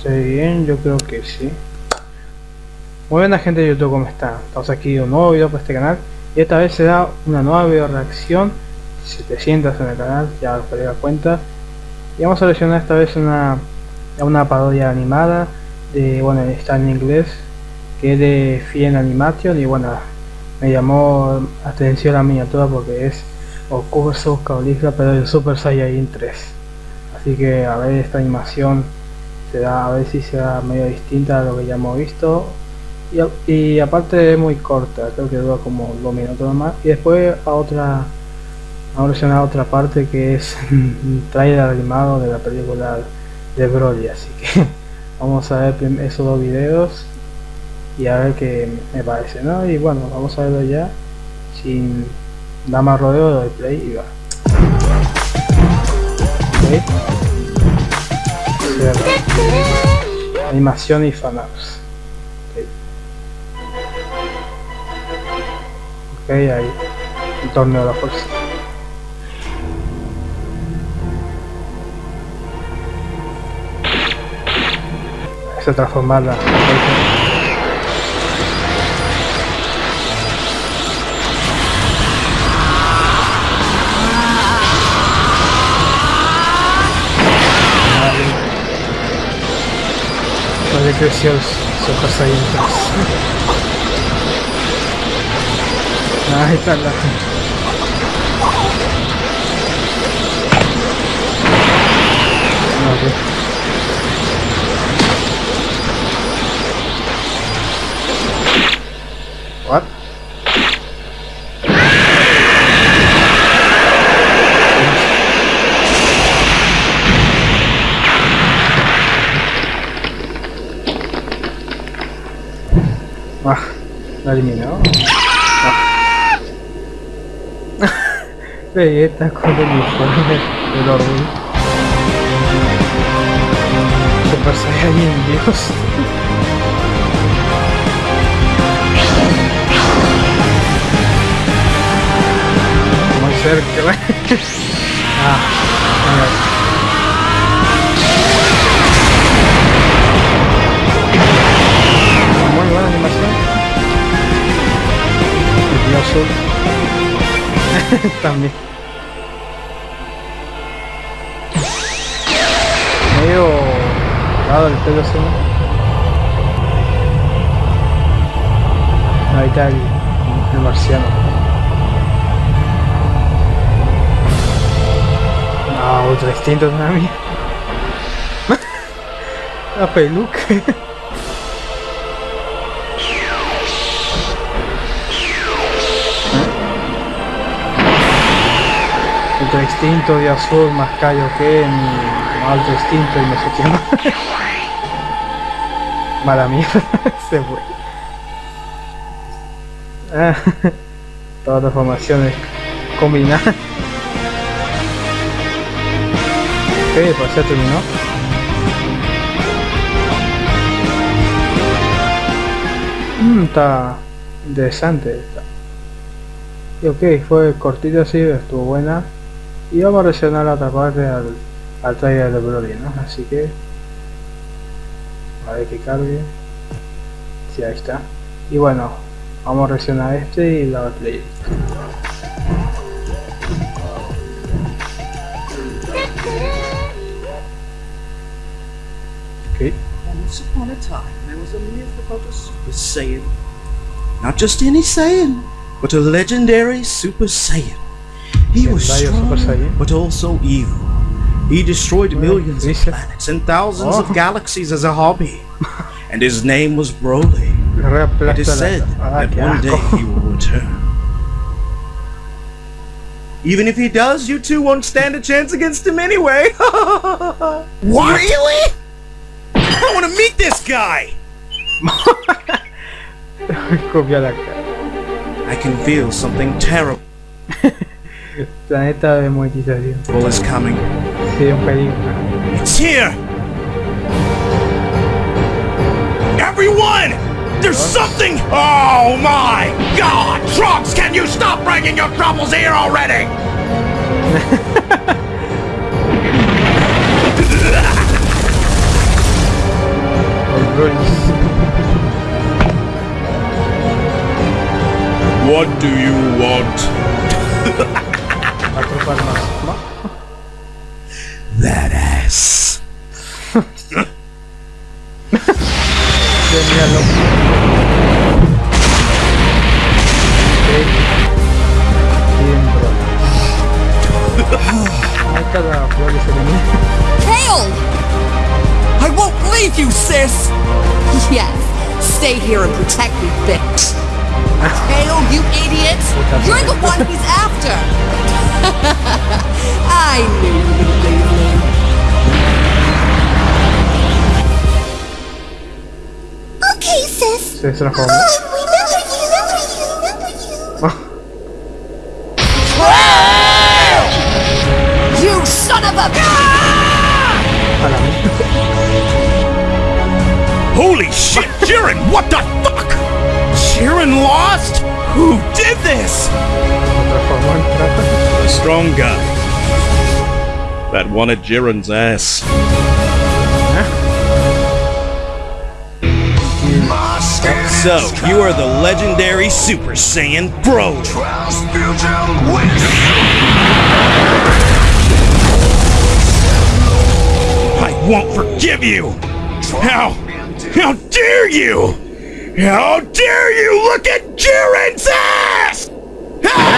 ¿Estoy bien? Yo creo que sí. Muy buena gente de YouTube, ¿cómo están? Estamos aquí un nuevo video para este canal y esta vez será una nueva video reacción 700 en el canal, ya os la cuenta y vamos a seleccionar esta vez una, una parodia animada de, bueno, está en inglés que es de Fien Animation y bueno, me llamó atención la miniatura porque es Okurso Caulifla pero de Super Saiyan 3 así que a ver esta animación será a ver si será medio distinta a lo que ya hemos visto. Y, aparte es muy corta creo que dura como dos minutos más y después a otra vamos a otra parte que es un trailer animado de la película de Broly así que vamos a ver esos dos videos y a ver qué me parece no y bueno vamos a verlo ya. Sin dar más rodeo de play y va Animación y fanarts. Ok, okay ahí. El torneo de la fuerza. Se transforma la... Olha Christians so kasayantas nakita lahat okay. La eliminó. Ah. Vegeta con el uniforme del orden. Super Saiyan Dios. Muy cerca. ah, También. Medio dado el pelo así. Ahí está el, el marciano. Ah, otro distinto también. La peluca. Otro extinto de azul más callo que mi alto extinto y no sé qué más. Mala mierda, se fue. Ah, todas las formaciones combinadas. Ok, pues ya terminó. Mm, está interesante. Y ok, fue cortita así, estuvo buena y vamos a reaccionar la otra parte al, al trailer de Broly, ¿no? Así que a ver que cargue sí, ahí está y bueno, vamos a reaccionar a este y la play Okay. Once upon a time, there was a myth about a Super Saiyan. Not just any Saiyan, but a legendary Super Saiyan. He was strong, but also evil. He destroyed millions of planets and thousands of oh. galaxies as a hobby. And his name was Broly. It is said that one day he will return. Even if he does, you two won't stand a chance against him anyway. what? Really? I want to meet this guy! I can feel something terrible. Planeta de monetización. Well, is coming. Sí, un peligro. It's here! Everyone! There's something! Oh my god! Trunks, can you stop bringing your troubles here already? What do you want? that ass. Genial. Kale! I won't leave you, sis! Yes, stay here and protect me, bitch. Kale, you idiot! You're the one he's after! Se transformó. Oh, you, remember you, remember you. You son of a... Holy shit, Jiren, what the fuck? Jiren lost? Who did this? A strong guy. That wanted Jiren's ass. So, you are the legendary Super Saiyan Bro. I won't forgive you! How? How dare you! How dare you look at Jiren's ass! Ah,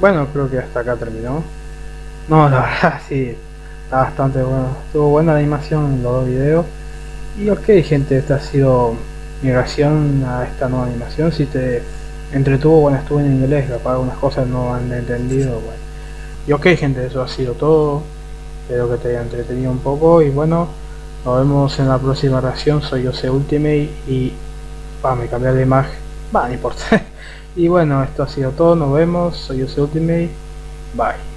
Bueno, creo que hasta acá terminó. No, la verdad sí, está bastante bueno. Estuvo buena la animación en los dos videos. Y ok gente, esta ha sido mi reacción a esta nueva animación. Si te entretuvo, bueno, estuve en inglés, capaz algunas cosas no han entendido, bueno. Y ok gente, eso ha sido todo. Espero que te haya entretenido un poco y bueno, nos vemos en la próxima reacción. Soy Jose Ultimate y... Va, me cambié de imagen. Va, no importa. y bueno, esto ha sido todo, nos vemos. Soy Ultimate. Bye.